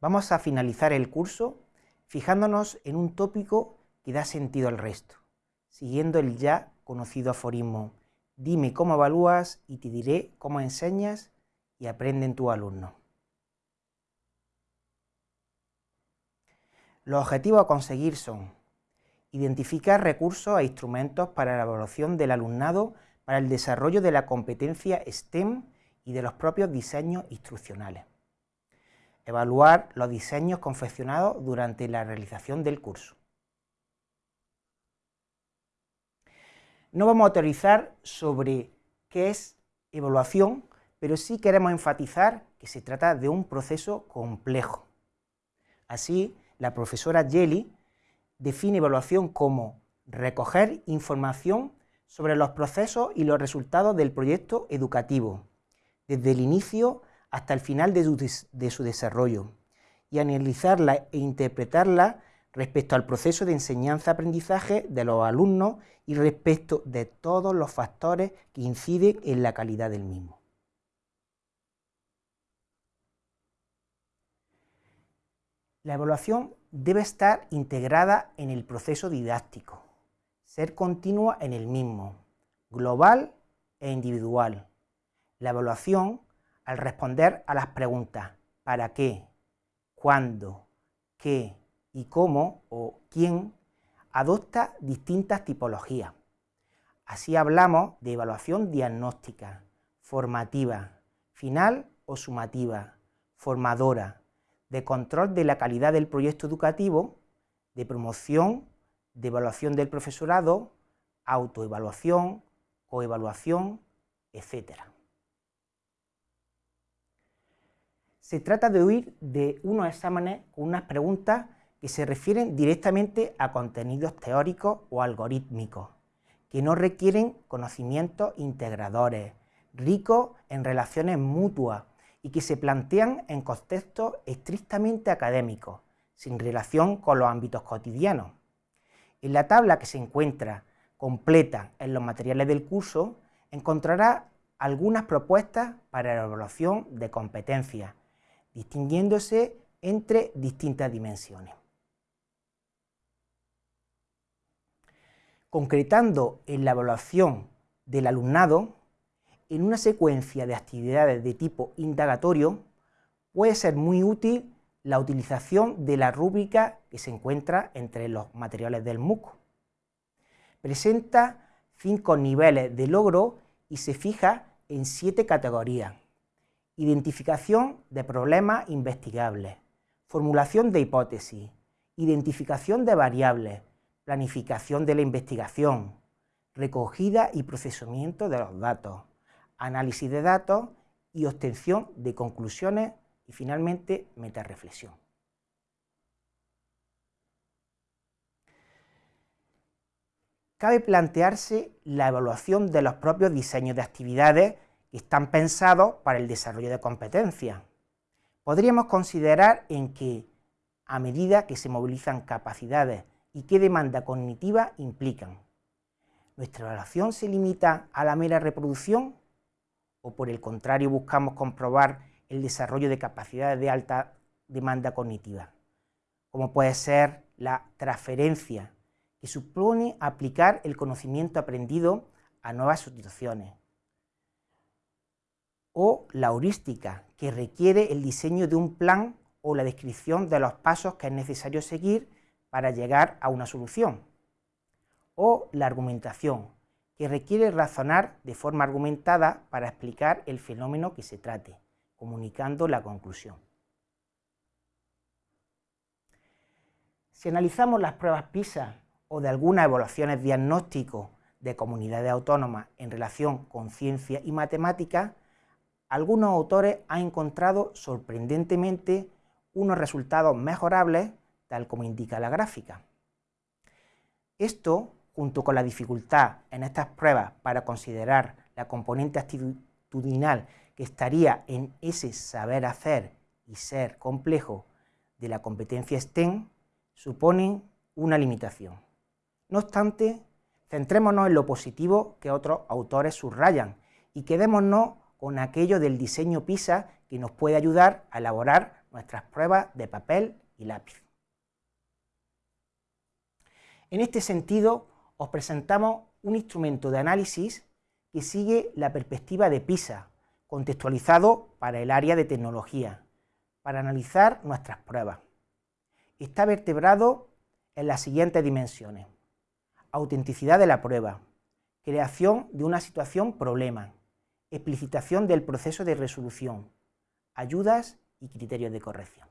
Vamos a finalizar el curso fijándonos en un tópico que da sentido al resto, siguiendo el ya conocido aforismo, dime cómo evalúas y te diré cómo enseñas y aprenden tu alumno. Los objetivos a conseguir son identificar recursos e instrumentos para la evaluación del alumnado para el desarrollo de la competencia STEM y de los propios diseños instruccionales. Evaluar los diseños confeccionados durante la realización del curso. No vamos a teorizar sobre qué es evaluación, pero sí queremos enfatizar que se trata de un proceso complejo. Así, la profesora Jelly define evaluación como recoger información sobre los procesos y los resultados del proyecto educativo, desde el inicio hasta el final de su, desarrollo, y analizarla e interpretarla respecto al proceso de enseñanza-aprendizaje de los alumnos y respecto de todos los factores que inciden en la calidad del mismo. La evaluación debe estar integrada en el proceso didáctico, ser continua en el mismo, global e individual. La evaluación, al responder a las preguntas ¿para qué?, ¿cuándo?, ¿qué? y cómo o quién, adopta distintas tipologías. Así hablamos de evaluación diagnóstica, formativa, final o sumativa, formadora, de control de la calidad del proyecto educativo, de promoción de evaluación del profesorado, autoevaluación, coevaluación, etc. Se trata de huir de unos exámenes con unas preguntas que se refieren directamente a contenidos teóricos o algorítmicos, que no requieren conocimientos integradores, ricos en relaciones mutuas y que se plantean en contextos estrictamente académicos, sin relación con los ámbitos cotidianos. En la tabla que se encuentra completa en los materiales del curso, encontrará algunas propuestas para la evaluación de competencias, distinguiéndose entre distintas dimensiones. Concretando en la evaluación del alumnado, en una secuencia de actividades de tipo indagatorio, puede ser muy útil la utilización de la rúbrica que se encuentra entre los materiales del MOOC. Presenta cinco niveles de logro y se fija en siete categorías. Identificación de problemas investigables, formulación de hipótesis, identificación de variables, planificación de la investigación, recogida y procesamiento de los datos, análisis de datos y obtención de conclusiones y finalmente, metarreflexión. Cabe plantearse la evaluación de los propios diseños de actividades que están pensados para el desarrollo de competencias. Podríamos considerar en que, a medida que se movilizan capacidades y qué demanda cognitiva implican, ¿nuestra evaluación se limita a la mera reproducción o por el contrario buscamos comprobar el desarrollo de capacidades de alta demanda cognitiva, como puede ser la transferencia, que supone aplicar el conocimiento aprendido a nuevas situaciones, o la heurística, que requiere el diseño de un plan o la descripción de los pasos que es necesario seguir para llegar a una solución, o la argumentación, que requiere razonar de forma argumentada para explicar el fenómeno que se trate comunicando la conclusión. Si analizamos las pruebas PISA o de algunas evaluaciones diagnósticos de comunidades autónomas en relación con ciencia y matemáticas, algunos autores han encontrado sorprendentemente unos resultados mejorables, tal como indica la gráfica. Esto, junto con la dificultad en estas pruebas para considerar la componente actitudinal que estaría en ese saber hacer y ser complejo de la competencia STEM, suponen una limitación. No obstante, centrémonos en lo positivo que otros autores subrayan y quedémonos con aquello del diseño PISA que nos puede ayudar a elaborar nuestras pruebas de papel y lápiz. En este sentido, os presentamos un instrumento de análisis que sigue la perspectiva de PISA, contextualizado para el área de tecnología, para analizar nuestras pruebas. Está vertebrado en las siguientes dimensiones. Autenticidad de la prueba, creación de una situación problema, explicitación del proceso de resolución, ayudas y criterios de corrección.